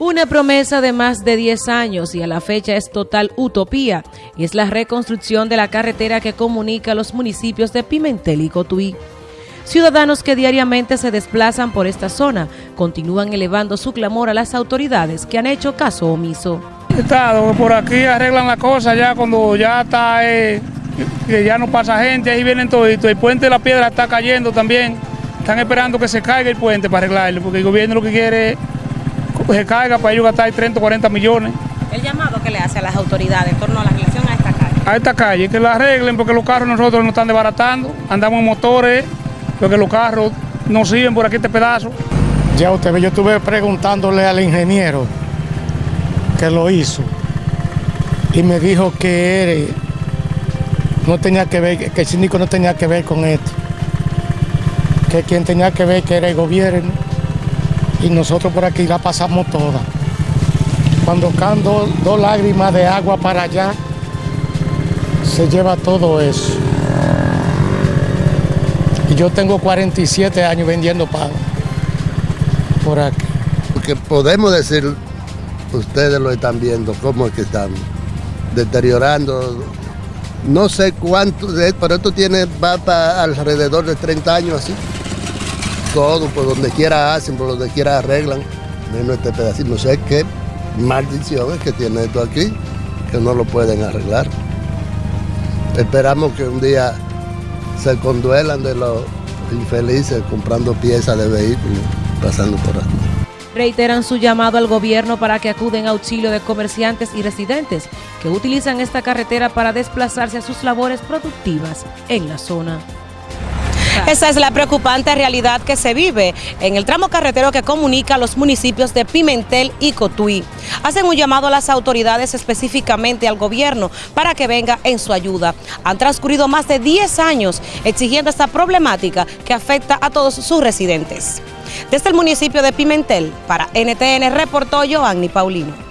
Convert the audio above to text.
Una promesa de más de 10 años y a la fecha es total utopía y es la reconstrucción de la carretera que comunica los municipios de Pimentel y Cotuí. Ciudadanos que diariamente se desplazan por esta zona continúan elevando su clamor a las autoridades que han hecho caso omiso. Estado, por aquí arreglan la cosa ya cuando ya está, eh, ya no pasa gente, ahí vienen toditos. El puente de la piedra está cayendo también. Están esperando que se caiga el puente para arreglarlo, porque el gobierno lo que quiere es se caiga para ellos gastar 30 o 40 millones. El llamado que le hace a las autoridades en torno a la relación a esta calle. A esta calle, que la arreglen porque los carros nosotros nos están desbaratando, andamos en motores, porque los carros no sirven por aquí este pedazo. Ya usted ve, yo estuve preguntándole al ingeniero que lo hizo y me dijo que no tenía que ver, que el síndico no tenía que ver con esto, que quien tenía que ver que era el gobierno y nosotros por aquí la pasamos toda. Cuando caen dos, lágrimas de agua para allá, se lleva todo eso. Y yo tengo 47 años vendiendo pan por aquí. Porque podemos decir, ustedes lo están viendo, cómo es que están deteriorando. No sé cuánto, pero esto tiene, va para alrededor de 30 años así todo, por donde quiera hacen, por donde quiera arreglan, menos este pedacito. No sé qué maldición es que tiene esto aquí, que no lo pueden arreglar. Esperamos que un día se conduelan de los infelices comprando piezas de vehículos, pasando por aquí. Reiteran su llamado al gobierno para que acuden a auxilio de comerciantes y residentes que utilizan esta carretera para desplazarse a sus labores productivas en la zona. Esa es la preocupante realidad que se vive en el tramo carretero que comunica los municipios de Pimentel y Cotuí. Hacen un llamado a las autoridades, específicamente al gobierno, para que venga en su ayuda. Han transcurrido más de 10 años exigiendo esta problemática que afecta a todos sus residentes. Desde el municipio de Pimentel, para NTN reportó Joanny Paulino.